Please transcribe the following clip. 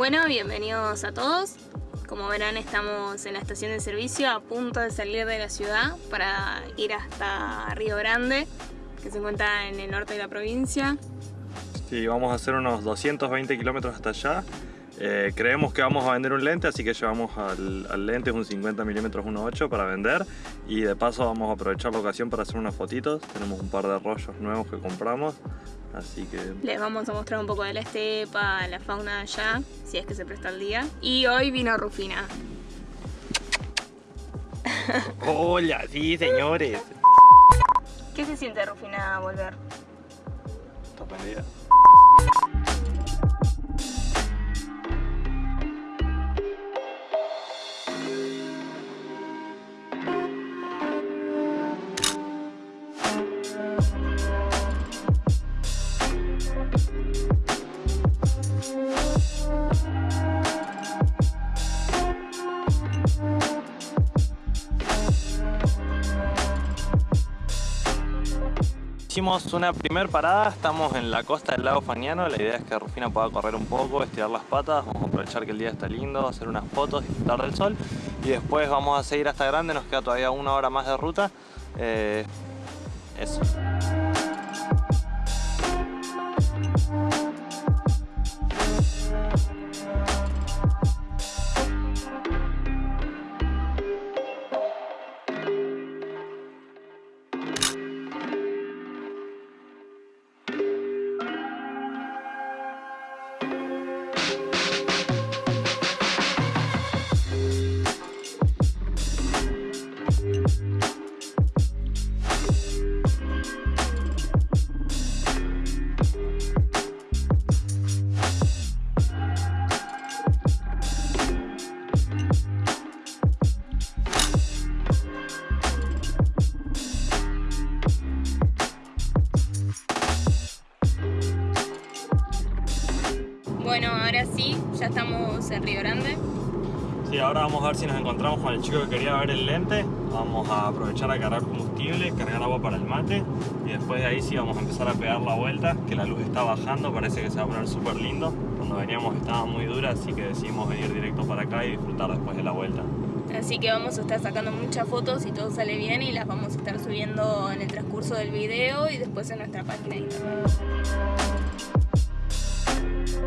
Bueno, bienvenidos a todos. Como verán estamos en la estación de servicio a punto de salir de la ciudad para ir hasta Río Grande, que se encuentra en el norte de la provincia. Sí, vamos a hacer unos 220 kilómetros hasta allá. Eh, creemos que vamos a vender un lente, así que llevamos al, al lente un 50 milímetros 1.8 para vender y de paso vamos a aprovechar la ocasión para hacer unas fotitos. Tenemos un par de rollos nuevos que compramos, así que... Les vamos a mostrar un poco de la estepa, la fauna de allá, si es que se presta el día. Y hoy vino Rufina. Hola, sí señores. ¿Qué se siente Rufina volver? Sorprendida. Hicimos una primer parada, estamos en la costa del lago Fañano, la idea es que Rufina pueda correr un poco, estirar las patas, vamos a aprovechar que el día está lindo, hacer unas fotos, disfrutar del sol y después vamos a seguir hasta Grande, nos queda todavía una hora más de ruta. Eh, eso. Ahora sí, ya estamos en Río Grande. Sí, ahora vamos a ver si nos encontramos con el chico que quería ver el lente. Vamos a aprovechar a cargar combustible, cargar agua para el mate y después de ahí sí vamos a empezar a pegar la vuelta, que la luz está bajando, parece que se va a poner súper lindo. Cuando veníamos estaba muy dura, así que decidimos venir directo para acá y disfrutar después de la vuelta. Así que vamos a estar sacando muchas fotos y todo sale bien y las vamos a estar subiendo en el transcurso del video y después en nuestra página de internet. you